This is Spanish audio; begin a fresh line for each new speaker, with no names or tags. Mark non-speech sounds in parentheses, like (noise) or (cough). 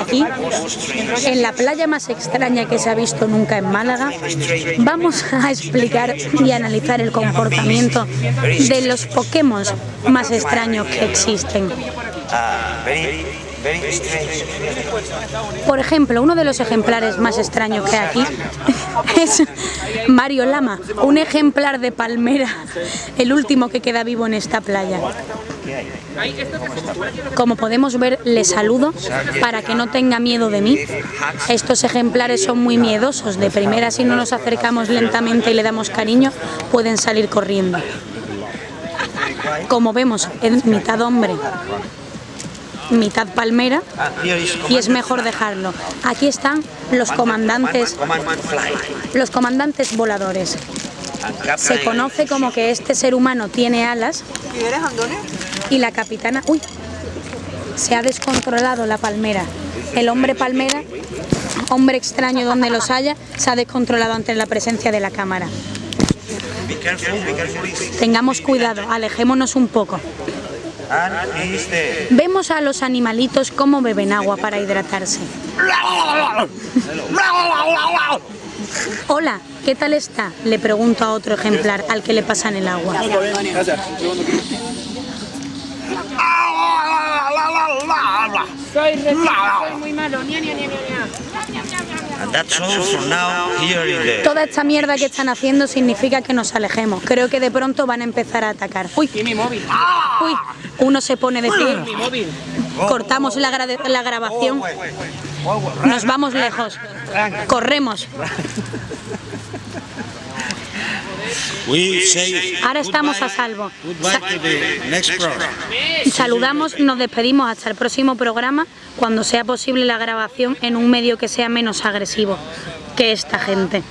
Aquí, en la playa más extraña que se ha visto nunca en Málaga, vamos a explicar y analizar el comportamiento de los Pokémon más extraños que existen. Por ejemplo, uno de los ejemplares más extraños que hay aquí (laughs) es Mario Lama, un ejemplar de palmera, el último que queda vivo en esta playa. Como podemos ver, le saludo para que no tenga miedo de mí. Estos ejemplares son muy miedosos. De primera, si no nos acercamos lentamente y le damos cariño, pueden salir corriendo. Como vemos, es mitad hombre, mitad palmera y es mejor dejarlo. Aquí están los comandantes, los comandantes voladores. Se conoce como que este ser humano tiene alas y la capitana... ¡Uy! Se ha descontrolado la palmera. El hombre palmera, hombre extraño donde los haya, se ha descontrolado ante la presencia de la cámara. Tengamos cuidado, alejémonos un poco. Vemos a los animalitos cómo beben agua para hidratarse. Hola, ¿qué tal está? Le pregunto a otro ejemplar al que le pasan el agua.
Soy soy muy malo.
Toda esta mierda que están haciendo significa que nos alejemos. Creo que de pronto van a empezar a atacar. Uy,
mi móvil.
Uy, uno se pone de pie. Cortamos la, gra- la grabación. Nos vamos lejos. Corremos. Ahora estamos a salvo. Sa- Saludamos, nos despedimos hasta el próximo programa cuando sea posible la grabación en un medio que sea menos agresivo que esta gente.